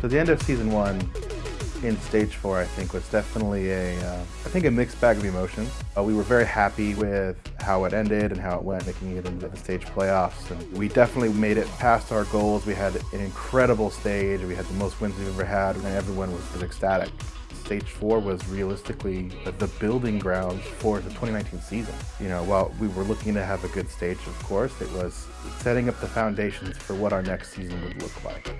So the end of season one in stage four, I think, was definitely a, uh, I think a mixed bag of emotions. Uh, we were very happy with how it ended and how it went, making it into the stage playoffs. And we definitely made it past our goals. We had an incredible stage. We had the most wins we've ever had, and everyone was, was ecstatic. Stage four was realistically the building grounds for the 2019 season. You know, while we were looking to have a good stage, of course, it was setting up the foundations for what our next season would look like.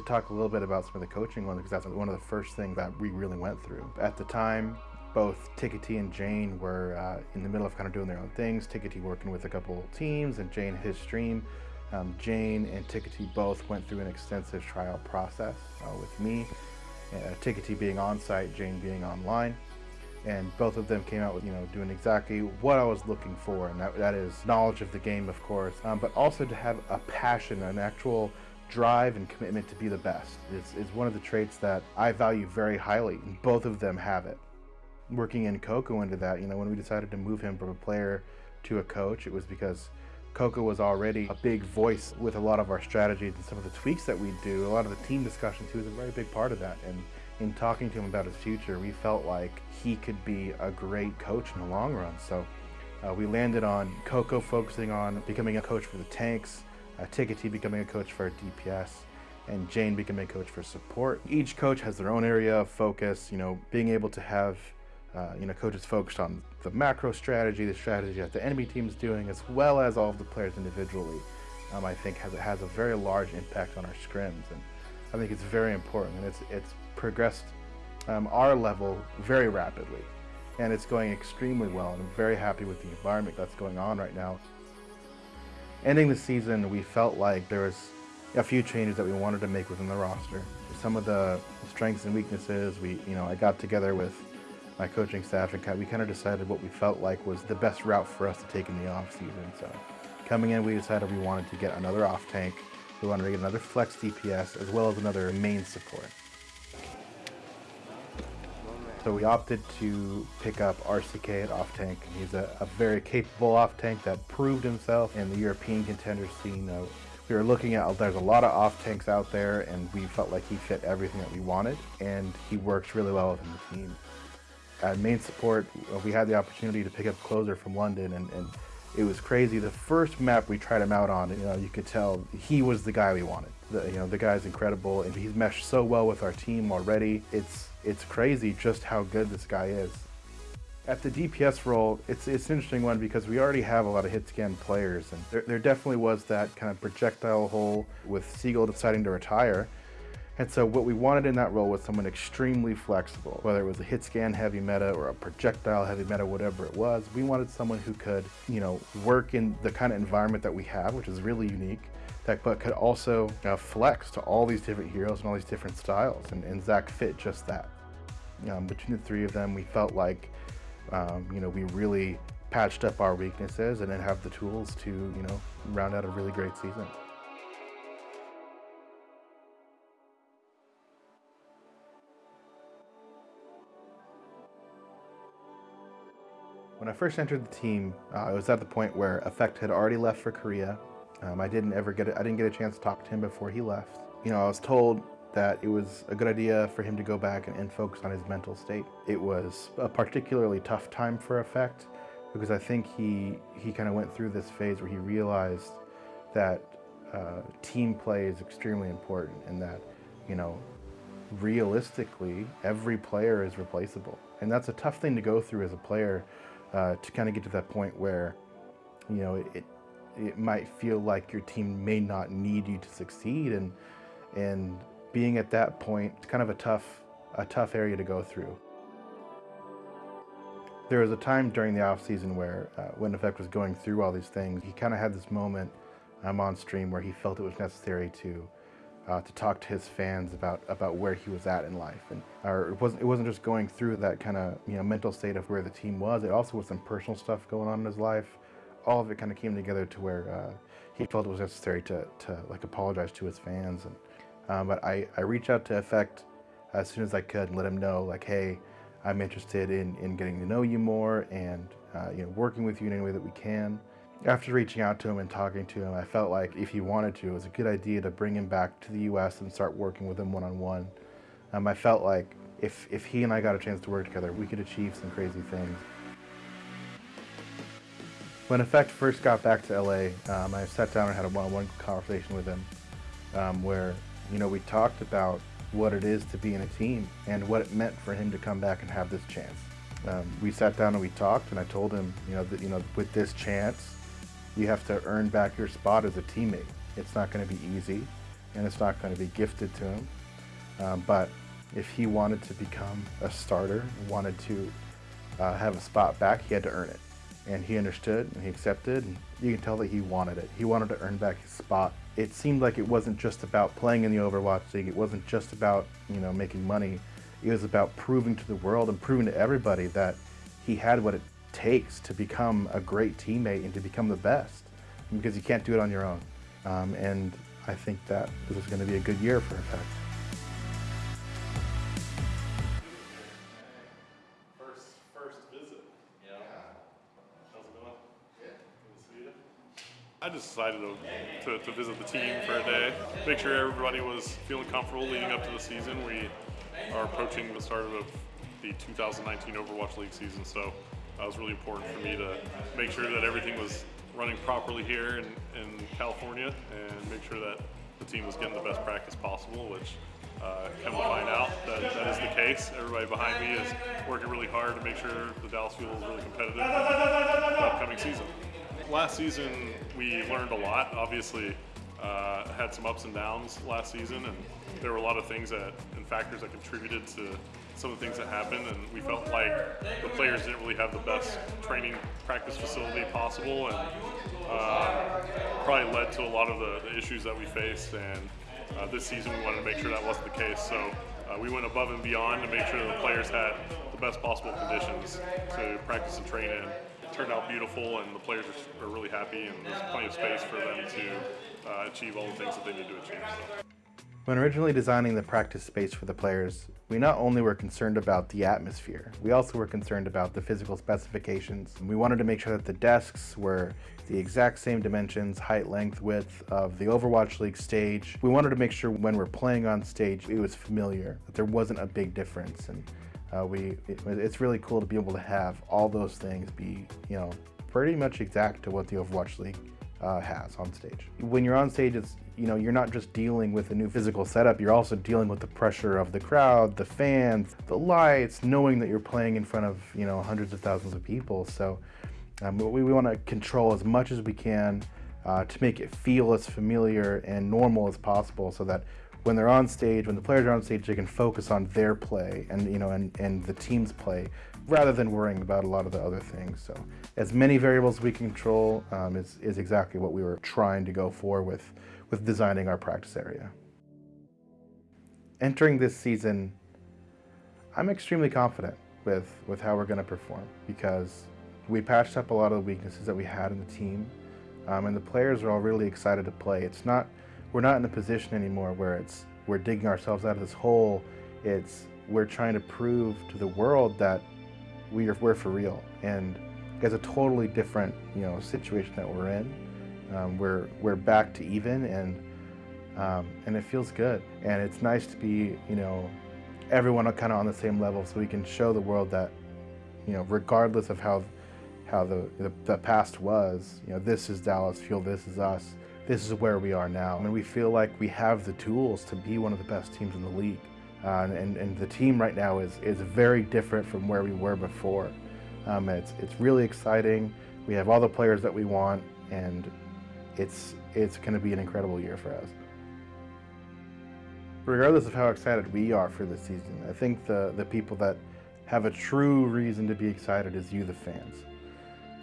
To talk a little bit about some of the coaching ones because that's one of the first things that we really went through. At the time, both Tickety and Jayne were uh, in the middle of kind of doing their own things. Tickety working with a couple teams and Jayne his stream. Um, Jayne and Tickety both went through an extensive trial process uh, with me. Uh, Tickety being on site, Jayne being online. And both of them came out with, you know, doing exactly what I was looking for. And that, that is knowledge of the game, of course, um, but also to have a passion, an actual drive and commitment to be the best is, one of the traits that I value very highly, both of them have it. Working in Cocco into that, you know, when we decided to move him from a player to a coach, it was because Cocco was already a big voice with a lot of our strategies and some of the tweaks that we do, a lot of the team discussions, he was a very big part of that. And in talking to him about his future, we felt like he could be a great coach in the long run. So uh, we landed on Cocco focusing on becoming a coach for the tanks, uh, Tickety becoming a coach for DPS, and Jayne becoming a coach for support. Each coach has their own area of focus, you know, being able to have uh, you know, coaches focused on the macro strategy, the strategy that the enemy team is doing, as well as all of the players individually, um, I think has, has a very large impact on our scrims. And I think it's very important, and it's, it's progressed um, our level very rapidly. And it's going extremely well, and I'm very happy with the environment that's going on right now. Ending the season, we felt like there was a few changes that we wanted to make within the roster. Some of the strengths and weaknesses, we, you know, I got together with my coaching staff and we kind of decided what we felt like was the best route for us to take in the off season. So coming in, we decided we wanted to get another off tank. We wanted to get another flex DPS as well as another main support. So we opted to pick up RCK at off tank. He's a, a very capable off tank that proved himself in the European contender scene. Uh, we were looking at, there's a lot of off tanks out there and we felt like he fit everything that we wanted and he works really well within the team. At main support, uh, we had the opportunity to pick up Closer from London and, and it was crazy. The first map we tried him out on, you know, you could tell he was the guy we wanted. The, you know, the guy's incredible and he's meshed so well with our team already. It's it's crazy just how good this guy is. At the DPS role, it's, it's an interesting one because we already have a lot of hit scan players and there, there definitely was that kind of projectile hole with Seagull deciding to retire. And so what we wanted in that role was someone extremely flexible, whether it was a hit scan heavy meta or a projectile heavy meta, whatever it was. We wanted someone who could, you know, work in the kind of environment that we have, which is really unique, that but could also uh, flex to all these different heroes and all these different styles. And, and Zach fit just that. Um, between the three of them, we felt like, um, you know, we really patched up our weaknesses and then have the tools to, you know, round out a really great season. When I first entered the team, uh, I was at the point where Effect had already left for Korea. Um, I didn't ever get I didn't get a chance to talk to him before he left. You know, I was told that it was a good idea for him to go back and, and focus on his mental state. It was a particularly tough time for Effect because I think he he kind of went through this phase where he realized that uh, team play is extremely important and that you know realistically every player is replaceable and that's a tough thing to go through as a player uh, to kind of get to that point where, you know, it, it might feel like your team may not need you to succeed and, and being at that point, it's kind of a tough, a tough area to go through. There was a time during the off season where, uh, when Effect was going through all these things, he kind of had this moment um, on stream where he felt it was necessary to uh, to talk to his fans about about where he was at in life, and or it wasn't it wasn't just going through that kind of you know mental state of where the team was. It also was some personal stuff going on in his life. All of it kind of came together to where uh, he felt it was necessary to to like apologize to his fans. And um, but I I reached out to Effect as soon as I could and let him know like, hey, I'm interested in in getting to know you more and uh, you know working with you in any way that we can. After reaching out to him and talking to him, I felt like if he wanted to, it was a good idea to bring him back to the U.S. and start working with him one-on-one. Um, I felt like if, if he and I got a chance to work together, we could achieve some crazy things. When Effect first got back to LA, um, I sat down and had a one-on-one conversation with him um, where, you know, we talked about what it is to be in a team and what it meant for him to come back and have this chance. Um, we sat down and we talked and I told him, you know, that, you know, with this chance, you have to earn back your spot as a teammate. It's not going to be easy and it's not going to be gifted to him. Um, but if he wanted to become a starter, wanted to uh, have a spot back, he had to earn it. And he understood and he accepted. And you can tell that he wanted it. He wanted to earn back his spot. It seemed like it wasn't just about playing in the Overwatch League. It wasn't just about, you know, making money. It was about proving to the world and proving to everybody that he had what it takes to become a great teammate and to become the best because you can't do it on your own. Um, and I think that this is going to be a good year for Effect. I just decided to, to, to visit the team for a day, make sure everybody was feeling comfortable leading up to the season. We are approaching the start of the 2019 Overwatch League season, so that was really important for me to make sure that everything was running properly here in, in California and make sure that the team was getting the best practice possible, which uh, come to find out that that is the case. Everybody behind me is working really hard to make sure the Dallas Fuel is really competitive in the upcoming season. Last season, we learned a lot. Obviously, uh, had some ups and downs last season, and there were a lot of things that and factors that contributed to some of the things that happened, and we felt like the players didn't really have the best training practice facility possible, and uh, probably led to a lot of the, the issues that we faced. And uh, this season, we wanted to make sure that wasn't the case. So uh, we went above and beyond to make sure the players had the best possible conditions to practice and train in. Turned out beautiful, and the players are, are really happy, and there's plenty of space for them to uh, achieve all the things that they need to achieve. So. When originally designing the practice space for the players, we not only were concerned about the atmosphere, we also were concerned about the physical specifications. We wanted to make sure that the desks were the exact same dimensions, height, length, width of the Overwatch League stage. We wanted to make sure when we're playing on stage, it was familiar, that there wasn't a big difference. And uh, we, it, it's really cool to be able to have all those things be, you know, pretty much exact to what the Overwatch League uh, has on stage. When you're on stage, it's you know you're not just dealing with a new physical setup. You're also dealing with the pressure of the crowd, the fans, the lights, knowing that you're playing in front of you know hundreds of thousands of people. So um, we, we want to control as much as we can uh, to make it feel as familiar and normal as possible, so that when they're on stage, when the players are on stage, they can focus on their play and you know and, and the team's play rather than worrying about a lot of the other things. So as many variables we can control um, is, is exactly what we were trying to go for with, with designing our practice area. Entering this season, I'm extremely confident with, with how we're going to perform because we patched up a lot of the weaknesses that we had in the team um, and the players are all really excited to play. It's not, we're not in a position anymore where it's, we're digging ourselves out of this hole. It's, we're trying to prove to the world that we are, we're for real. And it's a totally different, you know, situation that we're in. Um, we're, we're back to even and, um, and it feels good. And it's nice to be, you know, everyone kind of on the same level so we can show the world that, you know, regardless of how, how the, the, the past was, you know, this is Dallas Fuel, this is us, this is where we are now. And we feel like we have the tools to be one of the best teams in the league. Uh, and, and the team right now is, is very different from where we were before. Um, it's, it's really exciting. We have all the players that we want, and it's, it's going to be an incredible year for us. Regardless of how excited we are for this season, I think the, the people that have a true reason to be excited is you, the fans.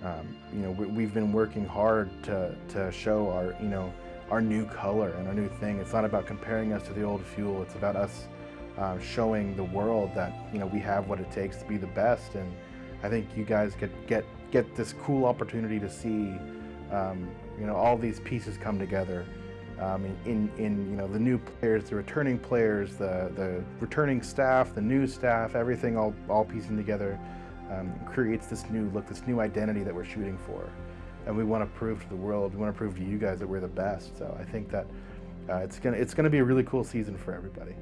Um, you know, we, have been working hard to, to show our, you know, our new color and our new thing. It's not about comparing us to the old fuel. It's about us uh, showing the world that you know we have what it takes to be the best. And I think you guys get get get this cool opportunity to see um, you know all these pieces come together. Um, in, in you know the new players, the returning players, the the returning staff, the new staff, everything all all piecing together um, creates this new look, this new identity that we're shooting for. and we want to prove to the world, we want to prove to you guys that we're the best. So I think that uh, it's gonna it's gonna be a really cool season for everybody.